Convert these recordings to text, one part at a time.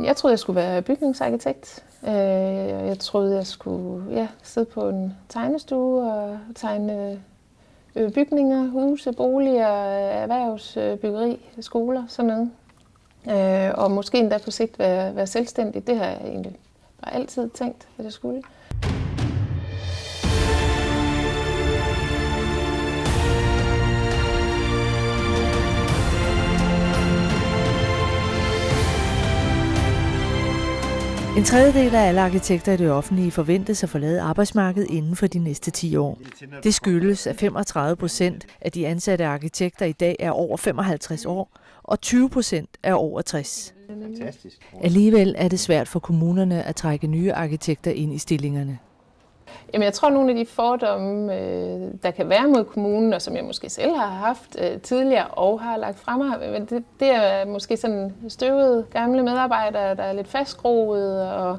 Jeg troede, jeg skulle være bygningsarkitekt. Øh, jeg troede, jeg skulle ja, sidde på en tegnestue og tegne øh, bygninger, huse, boliger, erhvervsbyggeri, øh, skoler, sådan noget. Øh, og måske endda på sigt være, være selvstændig. Det har jeg egentlig bare altid tænkt, at jeg skulle. En tredjedel af alle arkitekter i det offentlige forventes at forlade arbejdsmarkedet inden for de næste 10 år. Det skyldes, at 35 procent af de ansatte arkitekter i dag er over 55 år, og 20 procent er over 60. Fantastisk. Alligevel er det svært for kommunerne at trække nye arkitekter ind i stillingerne. Jamen, jeg tror, at nogle af de fordomme, øh, der kan være mod kommunen, og som jeg måske selv har haft øh, tidligere og har lagt frem det, det er måske sådan støvede gamle medarbejdere, der er lidt fastgroet, og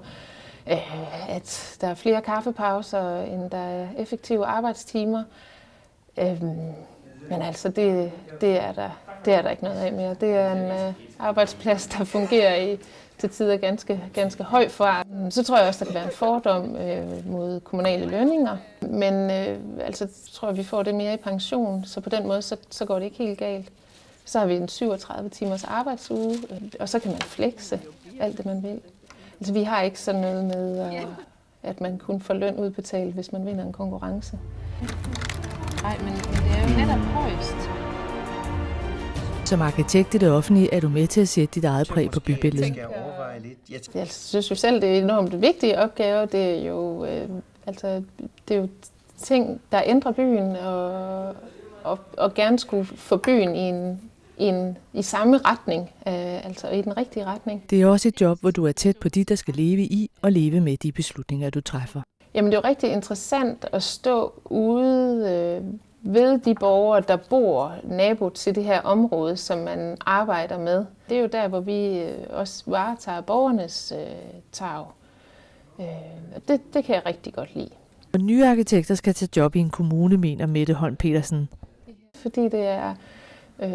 øh, at der er flere kaffepauser, end der er effektive arbejdstimer. Øh, men altså, det, det, er der, det er der ikke noget af mere. Det er en øh, arbejdsplads, der fungerer i til tider ganske, ganske høj fart. Så tror jeg også, der kan være en fordom øh, mod kommunale lønninger. Men øh, altså, tror jeg, vi får det mere i pension, så på den måde, så, så går det ikke helt galt. Så har vi en 37 timers arbejdsuge, øh, og så kan man flexe alt det, man vil. Altså, vi har ikke sådan noget med, øh, at man kun får løn udbetalt, hvis man vinder en konkurrence. Nej, men, men det er jo netop højst. Som arkitekt i det offentlige er du med til at sætte dit eget præg på bybilledet. Jeg overvejer lidt. Jeg Jeg synes jo selv, det er enormt vigtige opgaver. Det er jo, øh, altså, det er jo ting, der ændrer byen, og, og, og gerne skulle få byen i, en, i, en, i samme retning, øh, altså i den rigtige retning. Det er også et job, hvor du er tæt på de, der skal leve i og leve med de beslutninger, du træffer. Jamen det er jo rigtig interessant at stå ude øh, ved de borgere, der bor nabo til det her område, som man arbejder med. Det er jo der, hvor vi øh, også varetager borgernes øh, tag. Øh, og det, det kan jeg rigtig godt lide. Og nye arkitekter skal tage job i en kommune, mener Mette Holm Petersen. fordi det er øh,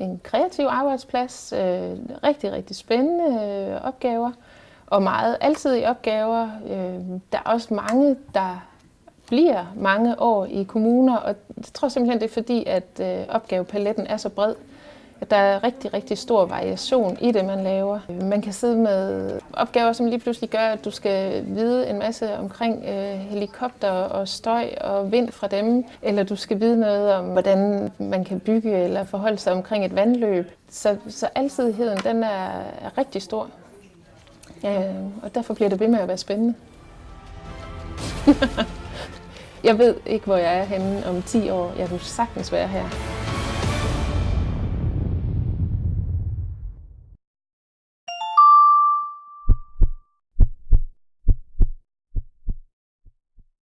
en kreativ arbejdsplads, øh, rigtig, rigtig spændende øh, opgaver, og meget alsidige opgaver. Øh, der er også mange, der bliver mange år i kommuner, og jeg tror simpelthen, det er fordi, at øh, opgavepaletten er så bred, at der er rigtig, rigtig stor variation i det, man laver. Man kan sidde med opgaver, som lige pludselig gør, at du skal vide en masse omkring øh, helikopter og støj og vind fra dem, eller du skal vide noget om, hvordan man kan bygge eller forholde sig omkring et vandløb. Så, så alsidigheden, den er, er rigtig stor. Øh, og derfor bliver det ved med at være spændende. jeg ved ikke, hvor jeg er henne om 10 år. Jeg kunne sagtens være her.